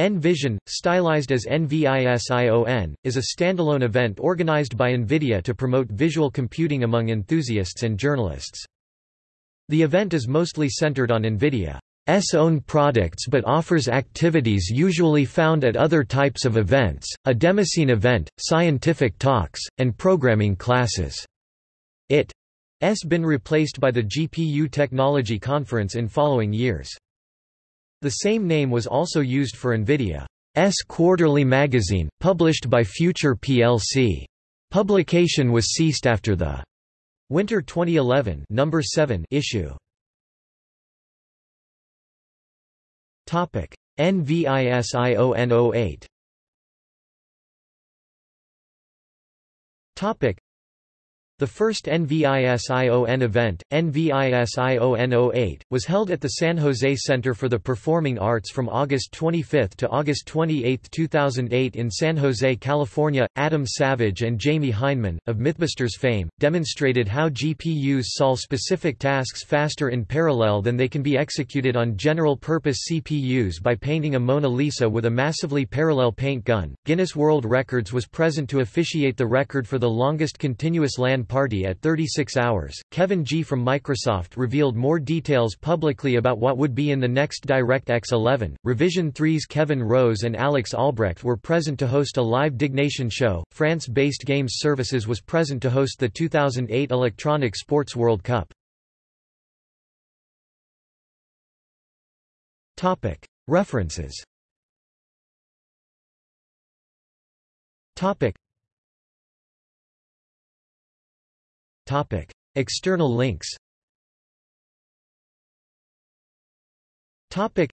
N-Vision, stylized as NVISION, is a standalone event organized by NVIDIA to promote visual computing among enthusiasts and journalists. The event is mostly centered on NVIDIA's own products but offers activities usually found at other types of events, a demoscene event, scientific talks, and programming classes. It has been replaced by the GPU Technology Conference in following years. The same name was also used for NVIDIA's quarterly magazine, published by Future plc. Publication was ceased after the Winter 2011 number 7 issue. Topic: NVISION 08. Topic: the first NVISION event, NVISION 08, was held at the San Jose Center for the Performing Arts from August 25 to August 28, 2008 in San Jose, California. Adam Savage and Jamie Hyneman, of Mythbusters fame, demonstrated how GPUs solve specific tasks faster in parallel than they can be executed on general-purpose CPUs by painting a Mona Lisa with a massively parallel paint gun. Guinness World Records was present to officiate the record for the longest continuous LAN party at 36 hours. Kevin Gee from Microsoft revealed more details publicly about what would be in the next DirectX 11. Revision 3's Kevin Rose and Alex Albrecht were present to host a live Diggnation show. France based Games Services was present to host the 2008 Electronic Sports World Cup. Topic: References External links. Topic.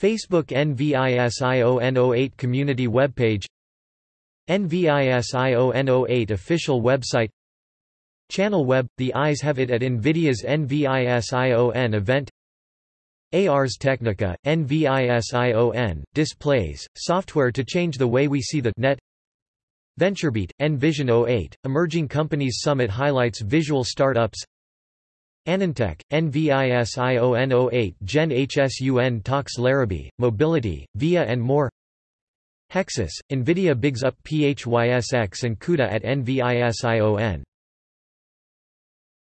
Facebook NVISION08 community webpage. NVISION08 official website. Channel web – The eyes have it at NVIDIA's NVISION event. Ars Technica, NVISION, displays, software to change the way we see the net VentureBeat, N-Vision 08, Emerging Companies Summit highlights visual startups AnandTech, NVISION 08 Jen-Hsun talks Larrabee, Mobility, VIA and more. Hexus, NVIDIA bigs up PHYSX and CUDA at NVISION